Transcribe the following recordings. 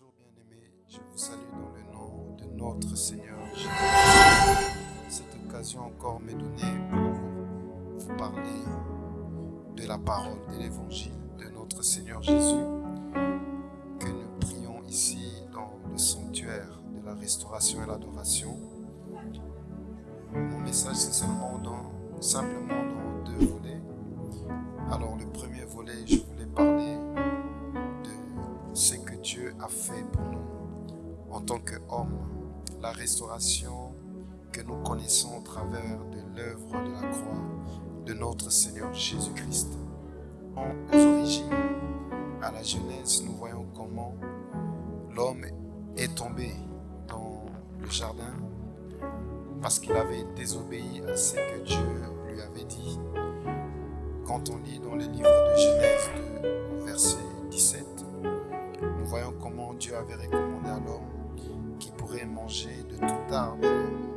Bonjour bien-aimés, je vous salue dans le nom de notre Seigneur Jésus. Cette occasion encore m'est donnée pour vous parler de la parole de l'évangile de notre Seigneur Jésus que nous prions ici dans le sanctuaire de la restauration et l'adoration. Mon message c'est simplement dans deux volets. Alors le premier volet, je fait pour nous en tant qu'homme, la restauration que nous connaissons au travers de l'œuvre de la croix de notre Seigneur Jésus-Christ. Aux origines, à la Genèse, nous voyons comment l'homme est tombé dans le jardin parce qu'il avait désobéi à ce que Dieu lui avait dit. Quand on lit dans le livre de Genèse 2, verset 17, nous voyons Dieu avait recommandé à l'homme qu'il pourrait manger de tout arbre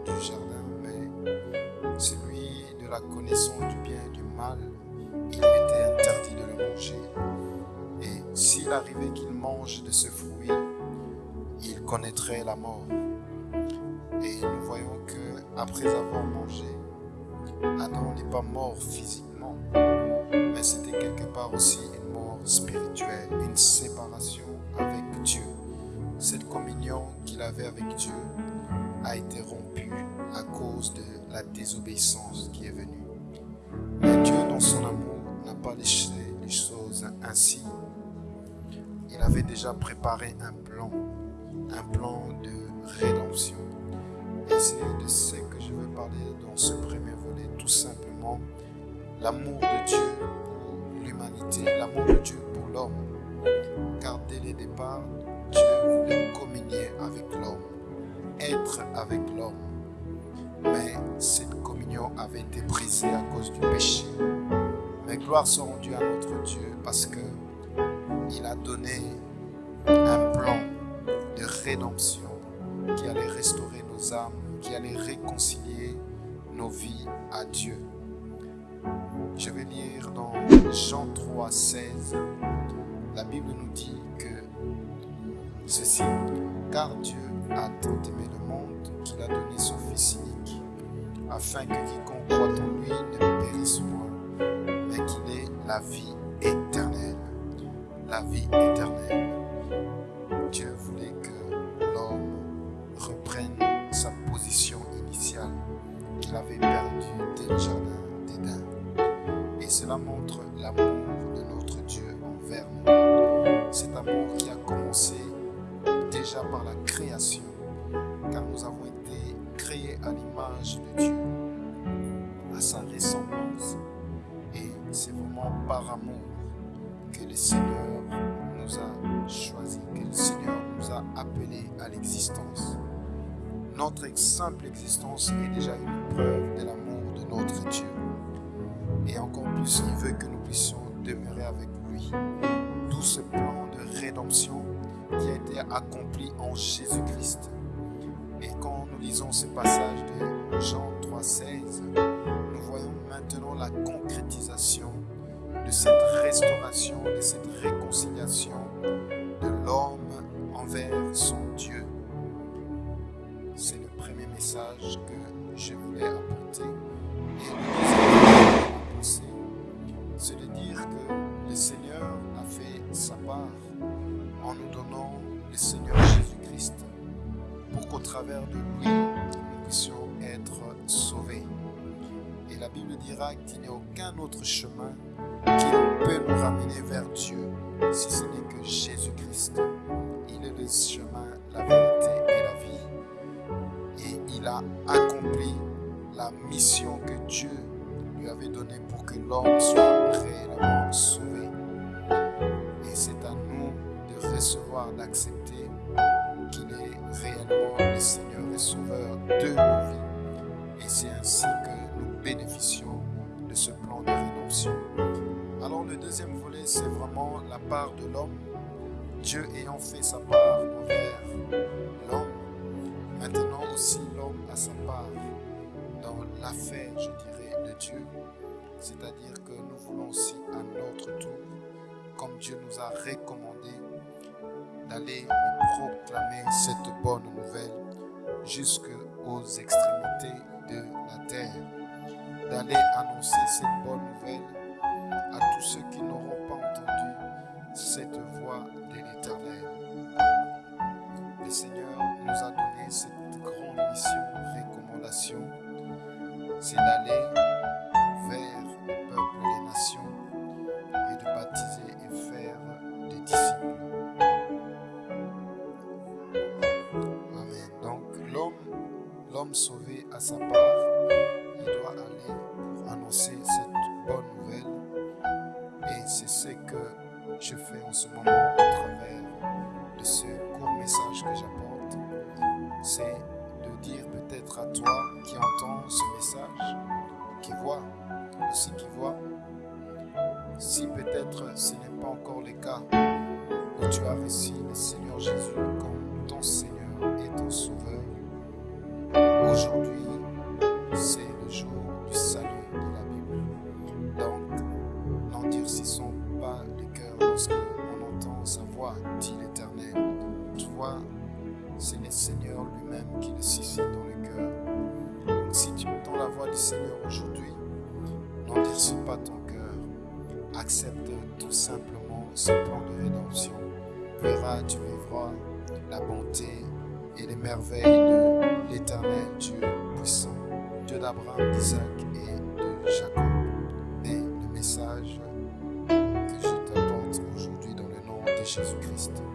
du jardin, mais celui de la connaissance du bien et du mal, il lui était interdit de le manger. Et s'il arrivait qu'il mange de ce fruit, il connaîtrait la mort. Et nous voyons que après avoir mangé, Adam n'est pas mort physiquement, mais c'était quelque part aussi une mort spirituelle, une séparation avec. Cette communion qu'il avait avec Dieu a été rompue à cause de la désobéissance qui est venue. Mais Dieu, dans son amour, n'a pas laissé les choses ainsi. Il avait déjà préparé un plan, un plan de rédemption. Et c'est de ce que je veux parler dans ce premier volet, tout simplement l'amour de Dieu pour l'humanité, l'amour de Dieu pour l'homme. Car dès le départ, Dieu communier avec l'homme, être avec l'homme. Mais cette communion avait été brisée à cause du péché. Mais gloire soit rendue à notre Dieu parce que il a donné un plan de rédemption qui allait restaurer nos âmes, qui allait réconcilier nos vies à Dieu. Je vais lire dans Jean 3, 16. La Bible nous dit que ceci, car Dieu a tant aimé le monde qu'il a donné son Fils unique, afin que quiconque croit en lui ne périsse point, mais qu'il ait la vie éternelle. La vie éternelle. Dieu voulait que déjà par la création, car nous avons été créés à l'image de Dieu, à sa ressemblance. Et c'est vraiment par amour que le Seigneur nous a choisis, que le Seigneur nous a appelés à l'existence. Notre simple existence est déjà une preuve de l'amour de notre Dieu. Et encore plus, il veut que nous puissions demeurer avec lui. Tout ce plan de rédemption qui a été accompli en Jésus-Christ. Et quand nous lisons ce passage de Jean 3,16, nous voyons maintenant la concrétisation de cette restauration, de cette réconciliation de l'homme envers son Dieu. Travers de lui, nous puissions être sauvés. Et la Bible dira qu'il n'y a aucun autre chemin qui peut nous ramener vers Dieu si ce n'est que Jésus-Christ. Il est le chemin, la vérité et la vie. Et il a accompli la mission que Dieu lui avait donnée pour que l'homme soit réellement sauvé. Et c'est à nous de recevoir, d'accepter qu'il est réellement le Seigneur et Sauveur de nos vies. Et c'est ainsi que nous bénéficions de ce plan de rédemption. Alors le deuxième volet, c'est vraiment la part de l'homme. Dieu ayant fait sa part envers l'homme, maintenant aussi l'homme a sa part dans l'affaire, je dirais, de Dieu. C'est-à-dire que nous voulons aussi à notre tour, comme Dieu nous a recommandé, d'aller proclamer cette bonne nouvelle jusqu'aux extrémités de la terre, d'aller annoncer cette bonne nouvelle à tous ceux qui n'auront pas entendu cette voix de l'Éternel. Le Seigneur nous a donné cette grande mission, recommandation, c'est d'aller sauvé à sa part, il doit aller pour annoncer cette bonne nouvelle. Et c'est ce que je fais en ce moment à travers de ce court message que j'apporte. C'est de dire peut-être à toi qui entends ce message, qui voit, aussi qui voit, si peut-être ce n'est pas encore le cas, où tu as reçu le Seigneur Jésus voix, dit l'Éternel. Tu vois, c'est le Seigneur lui-même qui le suscite dans le cœur. Donc, si tu entends la voix du Seigneur aujourd'hui, n'endurcis pas ton cœur. Accepte tout simplement ce plan de rédemption. Verras, tu vivras la bonté et les merveilles de l'éternel Dieu puissant, Dieu d'Abraham, d'Isaac et de Jacob. Jésus-Christ